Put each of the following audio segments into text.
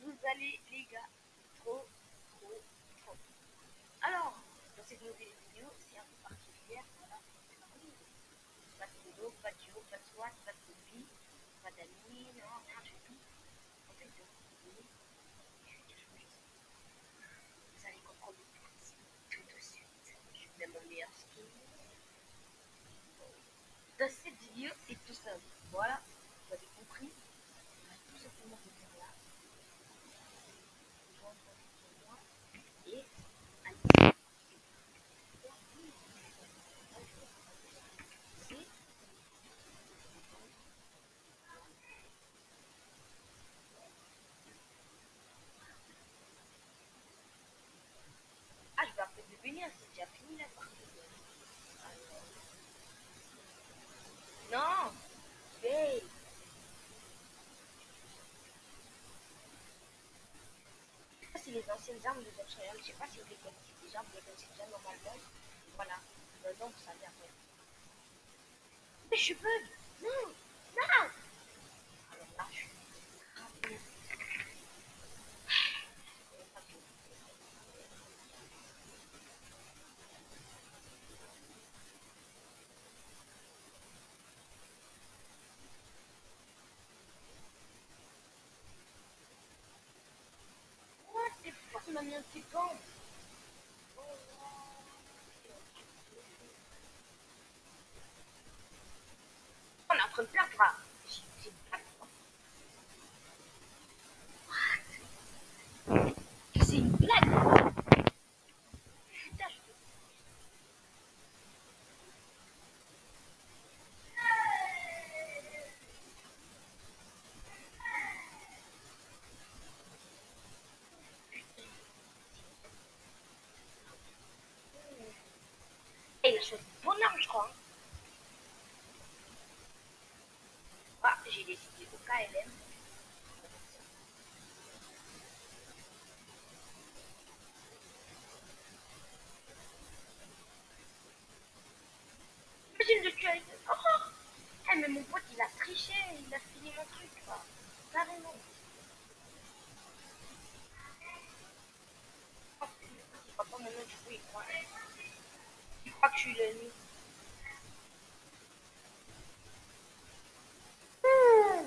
vous allez les gars Trop, trop, trop. Alors, dans cette nouvelle vidéo, c'est un peu particulière. Voilà, pas de solo, pas de duo, pas de SWAT, pas de copie, pas d'amis, non, rien du tout. En fait, je vais. Vous allez comprendre tout de suite. Je vais mon meilleur skin. Dans cette vidéo, c'est tout simple. Voilà, vous avez compris. Tout simplement là. Et allez. C'est Ah, je vais appeler de Non Hey c'est les anciennes armes de Dutch. Je sais pas si vous les connaissez déjà, vous les connaissez normalement. Voilà. Maintenant, vous savez. Mais je suis bug Non Alors là, je suis... Quoi C'est un petit camp On est en train de là. C'est une il a bonne arme, je crois. Ah, j'ai décidé au KLM. Imagine de tuer avec... Oh, oh. Mais mon pote, il a triché, il a fini mon truc, quoi. Carrément. Oh, Papa, maintenant, du coup, il que je suis. Ouh.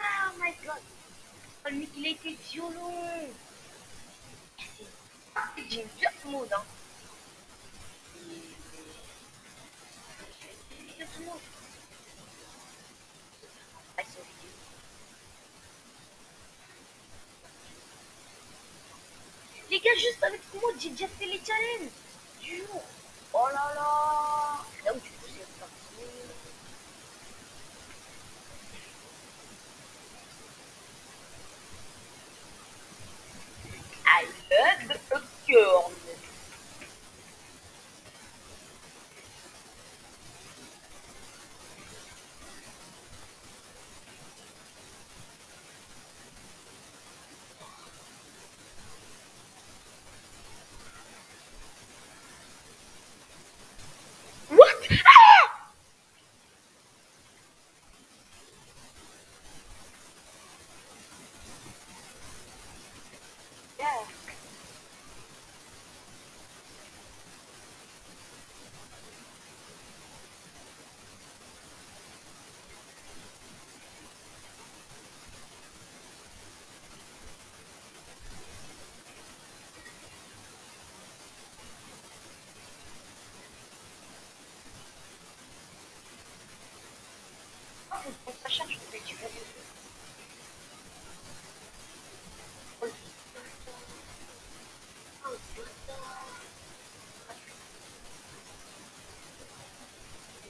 Oh my god. Oh, mec, il été violent. J'ai hein. Ah. Les gars, juste avec moi, j'ai déjà fait les challenges du jour. Oh là là. Là où du coup, c'est parti. à l'aide de corne. What? Ah! Yeah.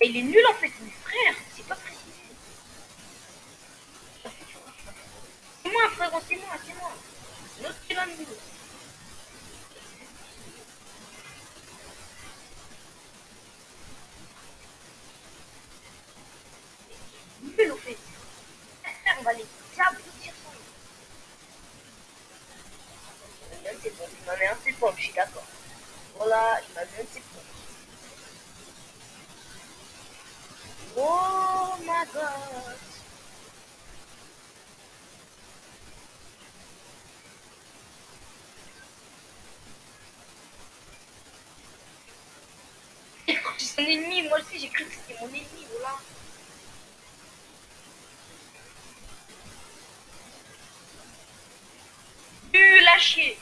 Il est nul en fait, C'est son ennemi, moi aussi j'ai cru que c'était mon ennemi, voilà. Tu lâché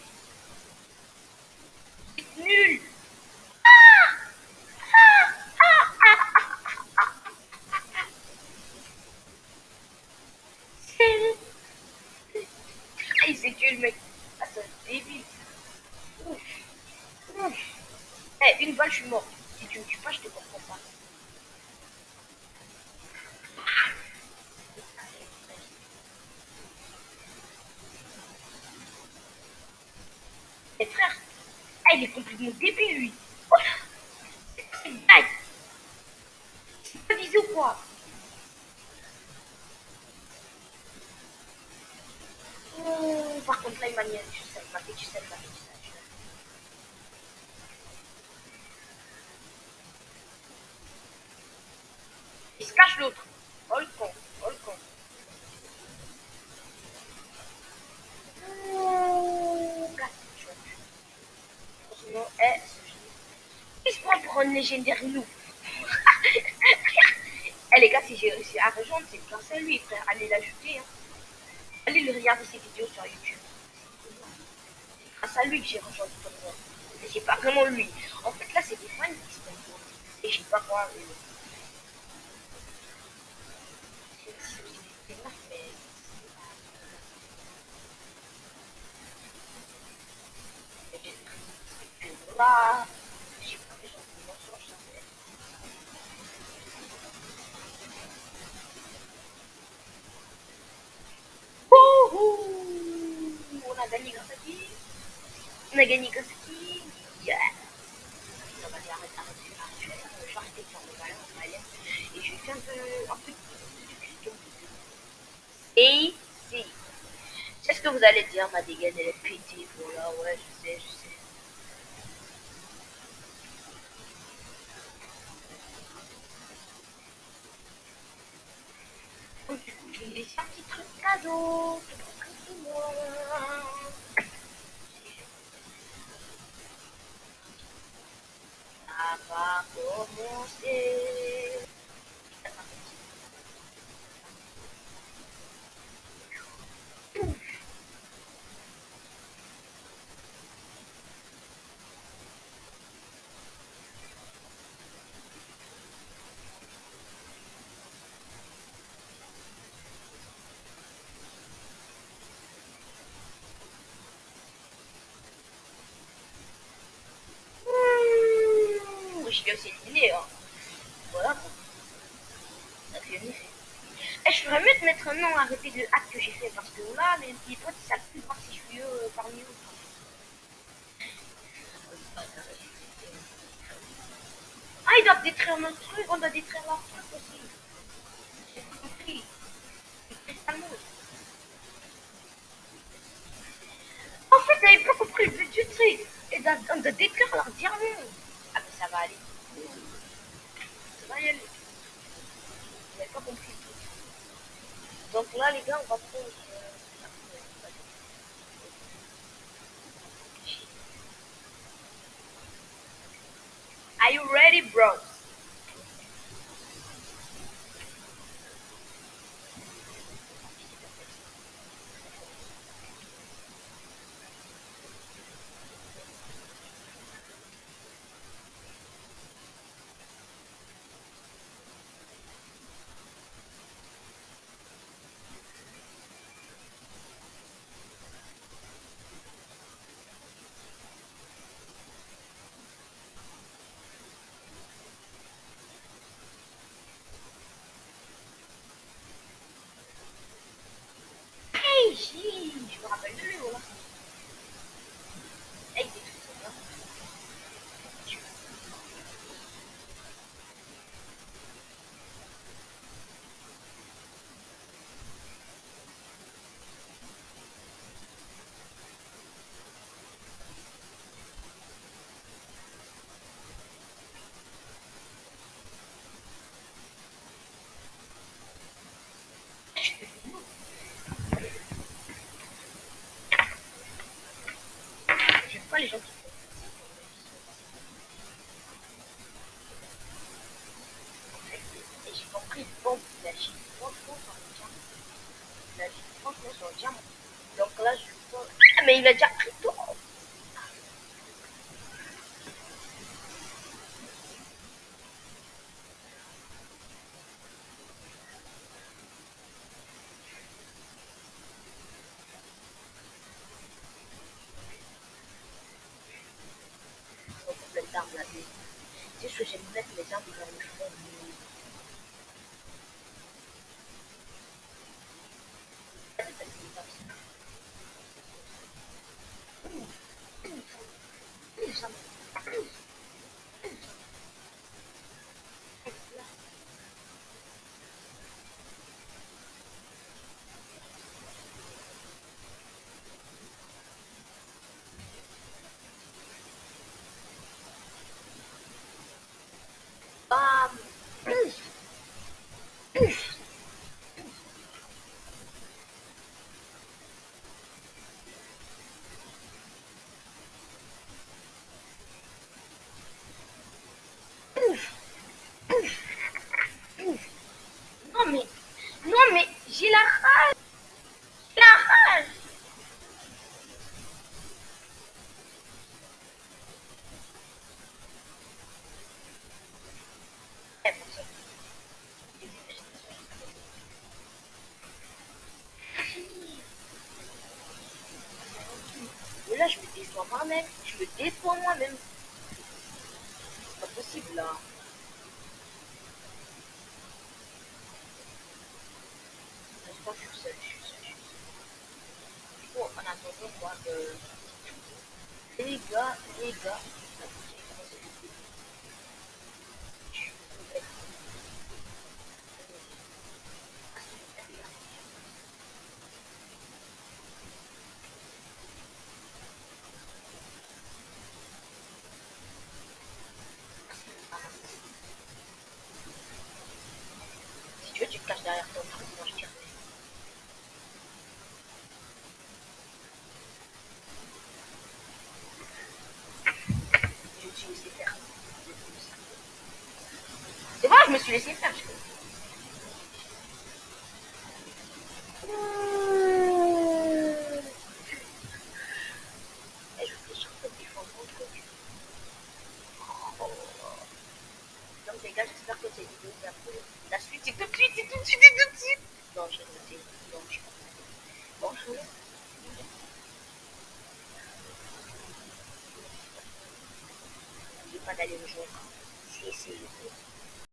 ah, il est complètement débile lui. Visé ou quoi Oh, par contre là il m'a mis tu sais, il m'a fait tu sais, il m'a fait tu sais. Il se cache l'autre. Oh le con, oh le con. Oh, casse, tu vois. Sinon, eh, il se prend pour un légendaire loup. eh les gars, si j'ai réussi à rejoindre, c'est grâce à lui, frère. Allez l'ajouter. Hein. Allez le regarder ses vidéos sur YouTube. C'est grâce à lui que j'ai rejoint le c'est pas vraiment lui. En fait, là, c'est des fans qui se font Et j'ai pas quoi. Mais... C'est- c'est- c'est énorme, mais- Et Voilà. J'ai pas fait genre de mensonge, ça fait. Wouhou On a gagné grâce à qui On a gagné grâce à qui Yeah arrête, je vais faire. Et je faire un peu, un peu de. Et si C'est ce que vous allez dire, ma dégaine, elle est pétée, voilà, ouais, je sais, je sais. Donc, du coup, laisser un petit truc. Va Aussi éliminer. Hein. Voilà. Ça fait. Eh, je ferais mieux de mettre un nom à répéter le hack que j'ai fait parce que là, les petits potes, ils savent plus voir si je suis euh, parmi eux. Ah, ils doivent détruire notre truc, on doit détruire leur truc aussi. J'ai compris. C'est. En fait, j'avais pas compris le but du truc. Et on doit détruire leur diamant. Ah, mais ça va aller. Ça va y aller. J'avais pas compris le truc. Donc là, les gars, on va prendre. euh, Are you ready, bro? Hey, si, je me rappelle de lui, voilà. 一个价 je me dépends moi-même. C'est pas possible là. Je crois que je suis seul, je suis seul, en attendant, quoi euh, que. Les gars, les gars. tu te caches derrière toi, moi je te cache. Je me suis laissé faire. C'est moi, je me suis laissé faire.